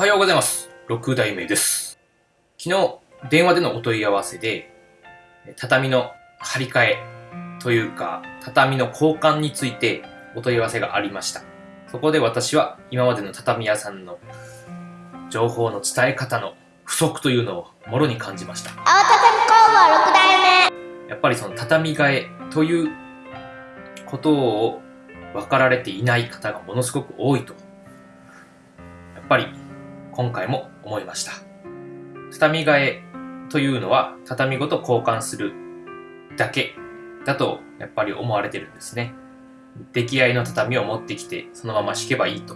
おはようございます。6代目です。昨日、電話でのお問い合わせで、畳の張り替えというか、畳の交換についてお問い合わせがありました。そこで私は今までの畳屋さんの情報の伝え方の不足というのをもろに感じました。青畳工房6代目やっぱりその畳替えということを分かられていない方がものすごく多いと、やっぱり今回も思いました。畳替えというのは畳ごと交換するだけだとやっぱり思われてるんですね。出来合いの畳を持ってきてそのまま敷けばいいと。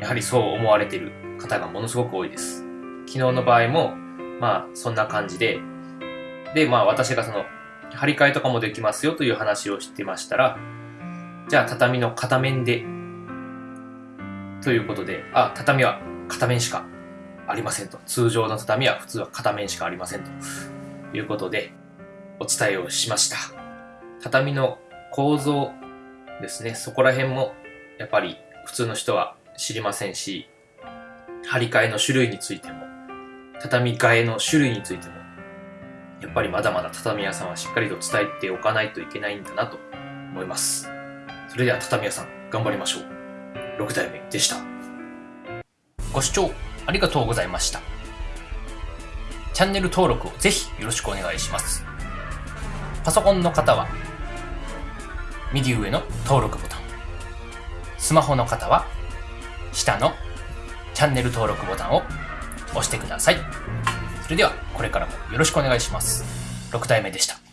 やはりそう思われてる方がものすごく多いです。昨日の場合も、まあそんな感じで、で、まあ私がその、張り替えとかもできますよという話をしてましたら、じゃあ畳の片面で、ということで、あ、畳は片面しかありませんと。通常の畳は普通は片面しかありませんということで、お伝えをしました。畳の構造ですね、そこら辺もやっぱり普通の人は知りませんし、張り替えの種類についても、畳替えの種類についても、やっぱりまだまだ畳屋さんはしっかりと伝えておかないといけないんだなと思います。それでは畳屋さん、頑張りましょう。6代目でした。ご視聴ありがとうございました。チャンネル登録をぜひよろしくお願いします。パソコンの方は、右上の登録ボタン。スマホの方は、下のチャンネル登録ボタンを押してください。それでは、これからもよろしくお願いします。6代目でした。